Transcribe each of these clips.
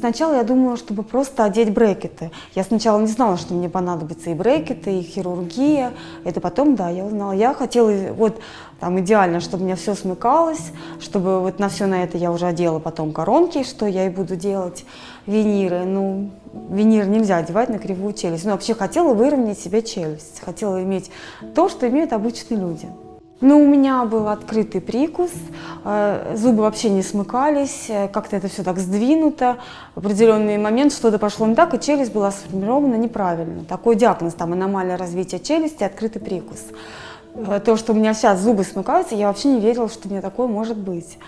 Сначала я думала, чтобы просто одеть брекеты. Я сначала не знала, что мне понадобятся и брекеты, и хирургия. Это потом, да, я узнала. Я хотела вот там идеально, чтобы у меня все смыкалось, чтобы вот на все на это я уже одела потом коронки, что я и буду делать, виниры. Ну, винир нельзя одевать на кривую челюсть. Но вообще хотела выровнять себе челюсть. Хотела иметь то, что имеют обычные люди. Ну, у меня был открытый прикус, э, зубы вообще не смыкались, э, как-то это все так сдвинуто. В определенный момент что-то пошло не так, и челюсть была сформирована неправильно. Такой диагноз, там аномалия развития челюсти, открытый прикус. Э, то, что у меня сейчас зубы смыкаются, я вообще не верила, что у меня такое может быть.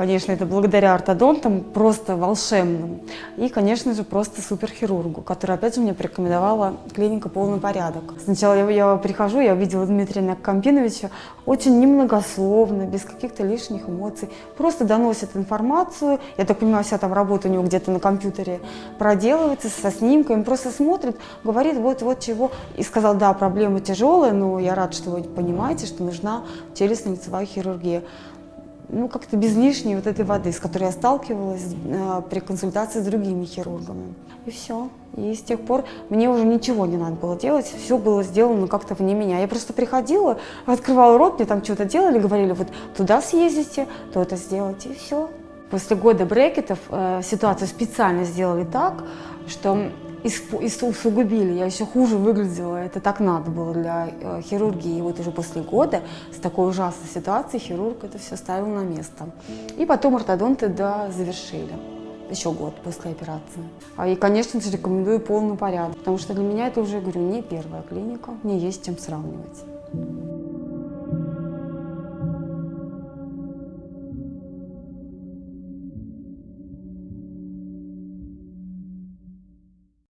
Конечно, это благодаря ортодонтам, просто волшебным. И, конечно же, просто суперхирургу, который, опять же, мне порекомендовала клиника «Полный порядок». Сначала я, я прихожу, я увидела Дмитрия Накампиновича, очень немногословно, без каких-то лишних эмоций. Просто доносит информацию. Я так понимаю, вся там работа у него где-то на компьютере проделывается со снимками. Просто смотрит, говорит вот-вот чего. И сказал, да, проблема тяжелая, но я рад, что вы понимаете, что нужна челюстно-лицевая хирургия ну, как-то без лишней вот этой воды, с которой я сталкивалась э, при консультации с другими хирургами. И все. И с тех пор мне уже ничего не надо было делать, все было сделано как-то вне меня. Я просто приходила, открывала рот, мне там что-то делали, говорили, вот туда съездите, то это сделайте, и все. После года брекетов э, ситуацию специально сделали так, что усугубили, я еще хуже выглядела, это так надо было для э, хирургии. И вот уже после года с такой ужасной ситуацией хирург это все ставил на место. И потом ортодонты да, завершили. Еще год после операции. А И, конечно же, рекомендую полный порядок, потому что для меня это уже, говорю, не первая клиника, мне есть чем сравнивать.